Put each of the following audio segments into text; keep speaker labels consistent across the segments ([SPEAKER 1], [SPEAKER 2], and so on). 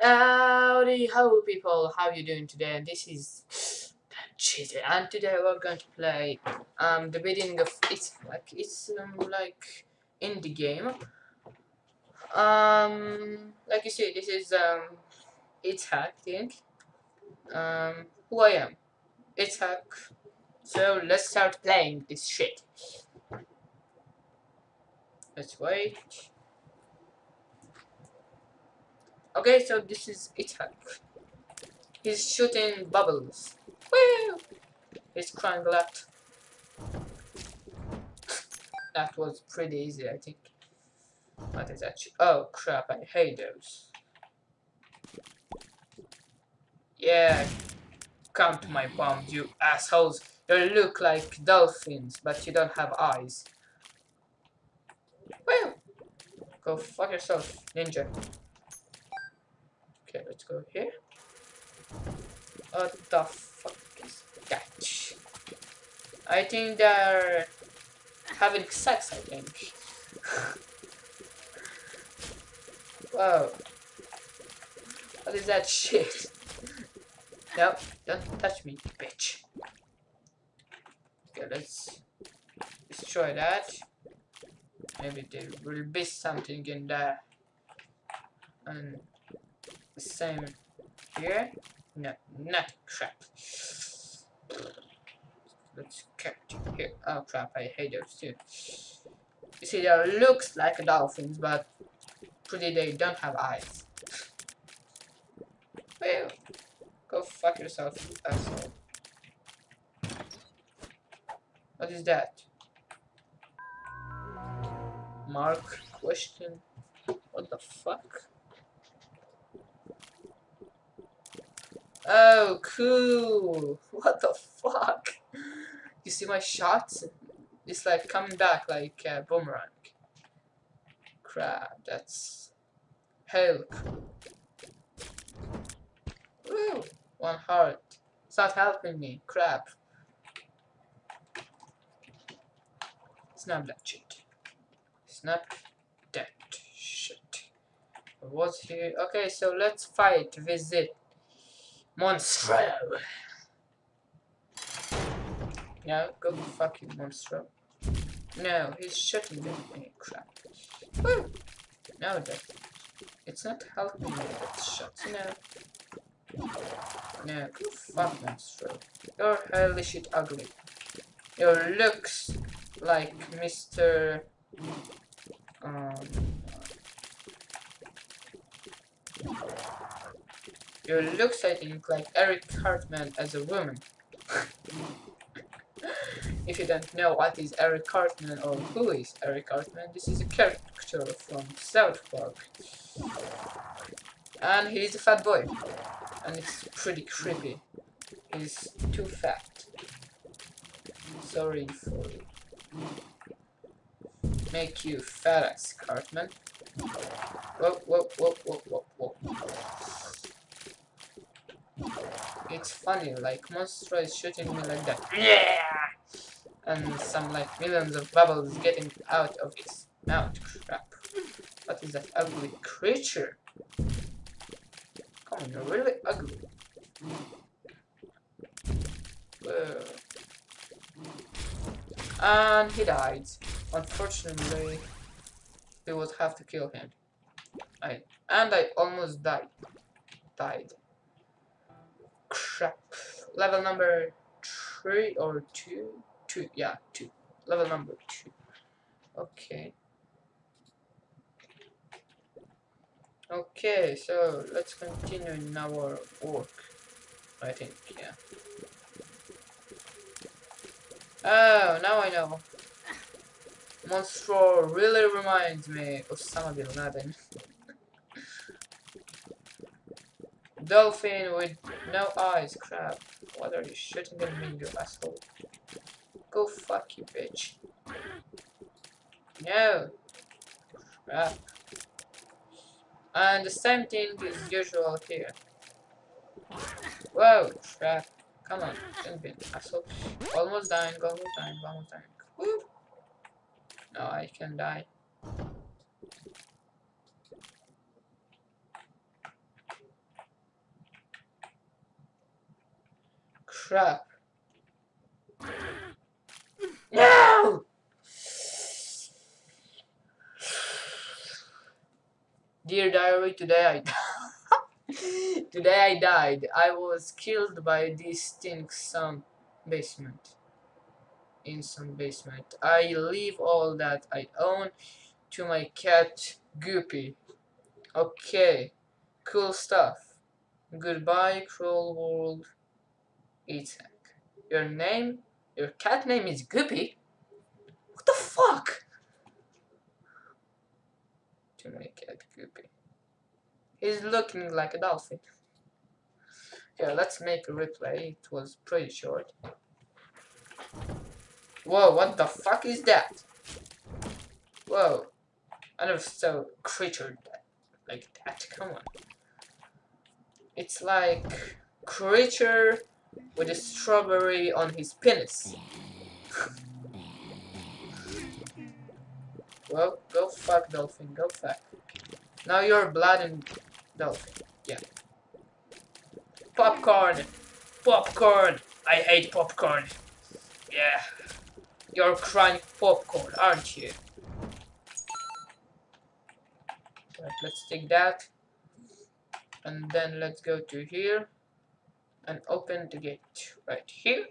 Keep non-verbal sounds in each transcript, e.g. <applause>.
[SPEAKER 1] Howdy, how people, how you doing today? This is Cheesy, and today we're going to play um the beginning of it's like it's um, like indie game. Um, like you see, this is um it's hack thing. Um, who I am, it's hack. So let's start playing this shit. Let's wait. Okay, so this is Itak. He's shooting bubbles. Woo! He's crying a lot. that was pretty easy, I think. What is that? Oh crap, I hate those. Yeah, come to my bombs, you assholes. You look like dolphins, but you don't have eyes. Woo! Go fuck yourself, ninja. Okay, here. What the fuck is that? I think they're having sex, I think. <laughs> Whoa. What is that shit? no, don't touch me, bitch. Okay, let's destroy that. Maybe there will be something in there. And same here. No, not crap. Let's get here. Oh crap, I hate those too. You see, they looks like dolphins, but pretty they don't have eyes. Well, go fuck yourself, asshole. What is that? Mark question. What the fuck? Oh, cool. What the fuck? You see my shots? It's like coming back like a boomerang. Crap, that's cool. Woo! One heart. It's not helping me. Crap. Snap that shit. Snap that shit. What's here? Okay, so let's fight. Visit Monstro. No, go fuck you, Monstro. No, he's shooting me. Crap. Woo! No, that it's not helping me. That shots. No. No, go fuck Monstro. You're hellish shit ugly. Your looks like Mr. Um. Your look think, like Eric Cartman as a woman. if you don't know what is Eric Cartman or who is Eric Cartman, this is a character from South Park. And he's a fat boy. And it's pretty creepy. He's too fat. Sorry for make you fat ass Cartman. Whoa, whoa, whoa, whoa, whoa, whoa. It's funny, like Monstro is shooting me like that. Yeah! And some like millions of bubbles getting out of its mouth. Crap. What is that ugly creature? Come on, you're really ugly. Whoa. And he died. Unfortunately, we would have to kill him. I and I almost died. Died crap. Level number three or two? Two, yeah, two. Level number two. Okay. Okay, so let's continue in our work. I think, yeah. Oh, now I know. Monstro really reminds me of Osama bin Laden. Dolphin with no eyes, crap. What are you shooting at me, you asshole? Go fuck you, bitch. No. Crap. And the same thing is usual here. Whoa, crap. Come on, don't be an asshole. Almost dying, almost dying, almost dying. Woo. No, I can die. <gasps> No! Dear diary, today I <laughs> Today I died. I was killed by this stink some basement. In some basement. I leave all that I own to my cat Guppy. Okay. Cool stuff. Goodbye, cruel world. Itzhak. Your name? Your cat name is Guppy? What the fuck? To my cat Guppy. He's looking like a dolphin. Okay, let's make a replay. It was pretty short. Whoa, what the fuck is that? Whoa. I never saw a creature that, like that. Come on. It's like creature with a strawberry on his penis. well, go fuck dolphin, go fuck. Now you're blood and dolphin. Yeah. Popcorn! Popcorn! I hate popcorn. Yeah. You're crying popcorn, aren't you? Right, let's take that. And then let's go to here and open the gate right here.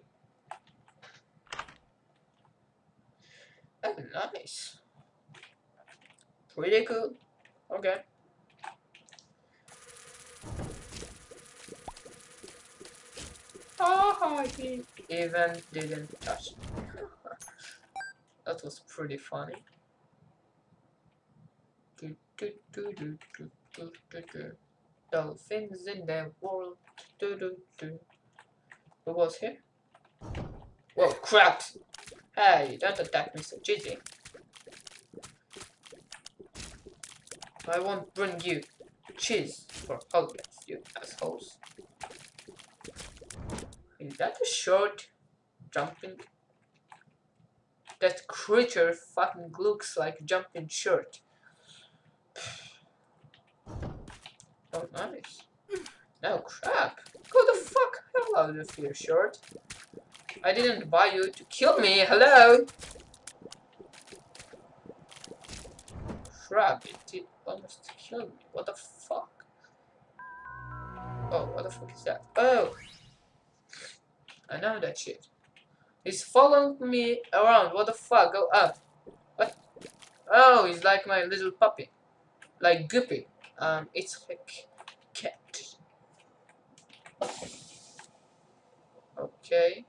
[SPEAKER 1] Oh, nice. Pretty cool. Okay. Oh, he even didn't touch me. <laughs> that was pretty funny. Do, do, do, do, do, do, do, do. Dolphins in the world. Do, do, do. Who was here? Whoa, crap! Hey, don't attack me so cheesy. I won't bring you cheese for holidays, you assholes. Is that a short jumping? That creature fucking looks like jumping short. Oh, nice. No crap. Go the fuck hell out of here, short. I didn't buy you to kill me. Hello? Crap, it did almost kill me. What the fuck? Oh, what the fuck is that? Oh! I know that shit. He's following me around. What the fuck? Go up. What? Oh, he's like my little puppy. Like Guppy. Um, it's like cat. Okay.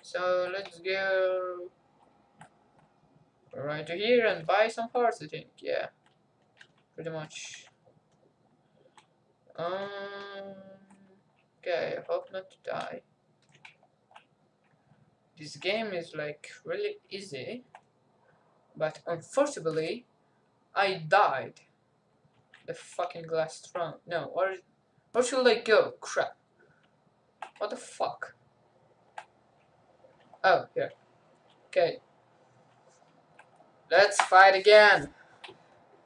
[SPEAKER 1] So let's go right here and buy some parts, I think. Yeah. Pretty much. Um Okay, I hope not to die. This game is like really easy, but unfortunately, I died. The fucking glass trunk. No, where, where should I go? Crap. What the fuck? Oh, here. Okay. Let's fight again.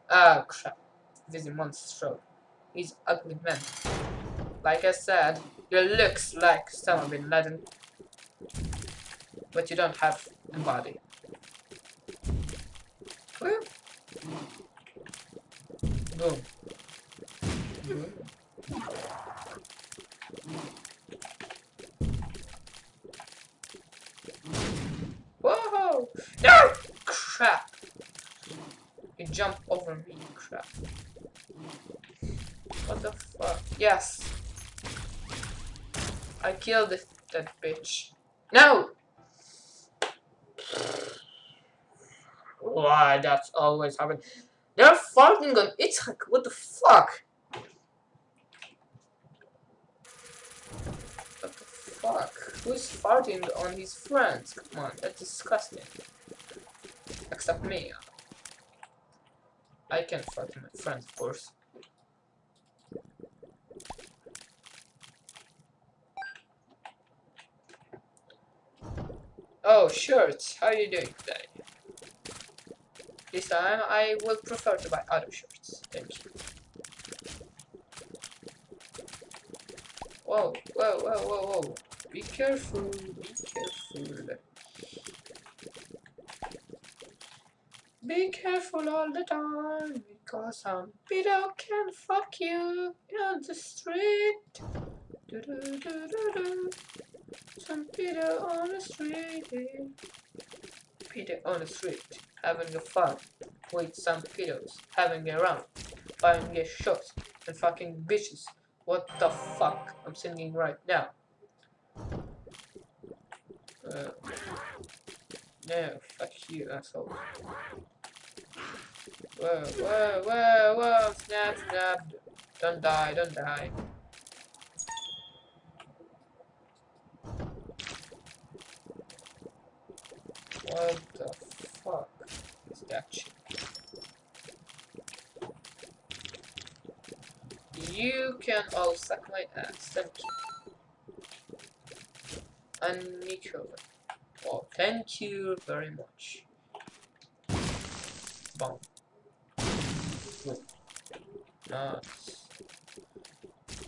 [SPEAKER 1] Oh, crap. This is monster. He's ugly man. Like I said, you looks like Osama bin Laden, but you don't have a body. Boom. Boom. Whoa! No! Crap! You jump over me, crap. What the fuck? Yes! I killed that bitch. No! Why, that's always happening. They're farting on Itzhak. What the fuck? What the fuck? Who's farting on his friends? Come on, that's disgusting. Except me. I can fart on my friends, of course. Oh, shirts. How are you doing today? This time I will prefer to buy other shirts. Thank you. Whoa, whoa, whoa, whoa, whoa. Be careful, be careful. Be careful all the time, because some pedo can fuck you on the street. Do do do do do. Some pedo on the street. Pedo on the street, having a fun with some pedos, having a round, buying a shots, and fucking bitches. What the fuck? I'm singing right now. Uh, no, fuck you, asshole. Whoa, whoa, whoa, whoa, snap, snap. Don't die, don't die. What the shit? You can all suck my ass, thank you. And Nico. Well, thank you very much. Boom. Nice.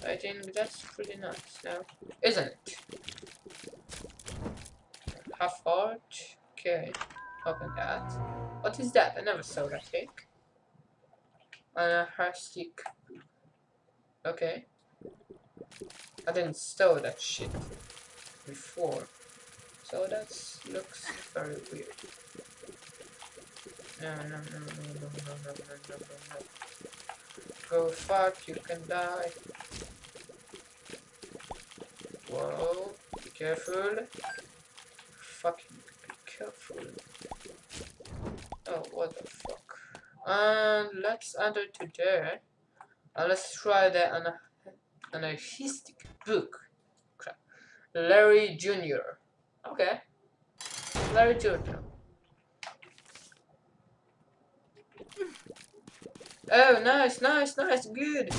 [SPEAKER 1] I think that's pretty nice now, isn't it? Half heart. Okay. Open that. What is that? I never saw that cake. And a stick. Okay. I didn't store that shit before. So that looks very weird. No, no, no, no, no, no, no, no, no, no, no. Go fuck, you can die. Whoa, be careful. Fucking be careful. Oh, what the fuck. And let's enter to there. And let's try the ana anarchistic book. Crap. Larry Jr. Okay. Larry Jr. Oh, nice, nice, nice, good.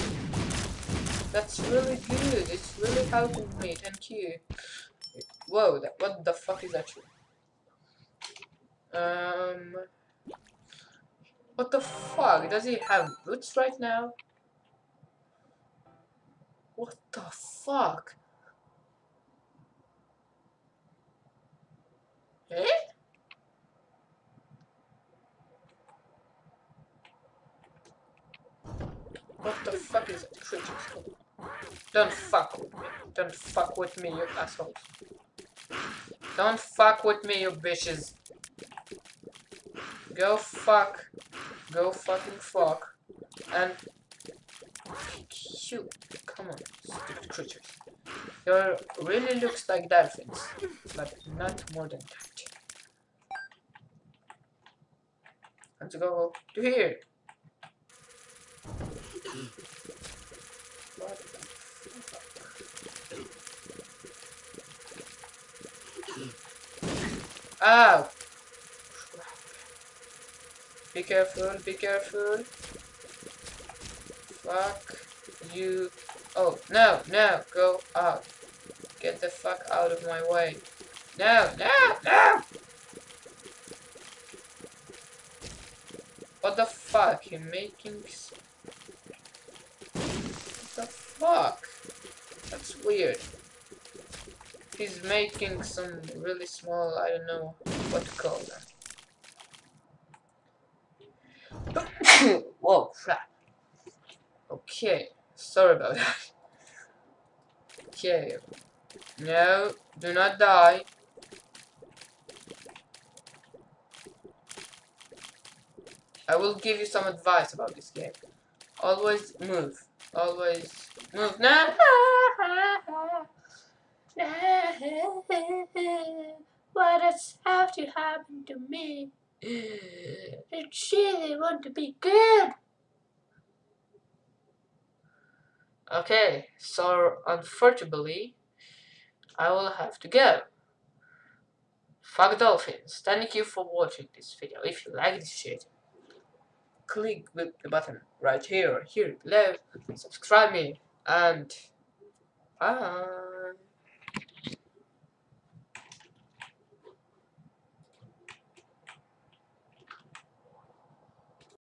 [SPEAKER 1] That's really good. It's really helping me. Thank you. Whoa, that, what the fuck is that? Um, what the fuck? Does he have boots right now? What the fuck? Eh? What the fuck is creature? Don't fuck with me. Don't fuck with me, you assholes. Don't fuck with me, you bitches. Go fuck. Go fucking fuck. And you. Come on, stupid creatures. You really looks like dolphins, but not more than that. Let's go to here. Ow! Be careful, be careful. Fuck you. Oh, no, no, go out. Get the fuck out of my way. No, no, no! What the fuck? You making... What the fuck? That's weird. He's making some really small, I don't know what to call them. Whoa, crap. Okay, sorry about that. Okay. No, do not die. I will give you some advice about this game. Always move. Always move. No! <laughs> What does have to happen to me? <sighs> It really want to be good. Okay, so unfortunately, I will have to go. Fuck dolphins. Thank you for watching this video. If you like this shit, click the button right here here below, subscribe me, and bye.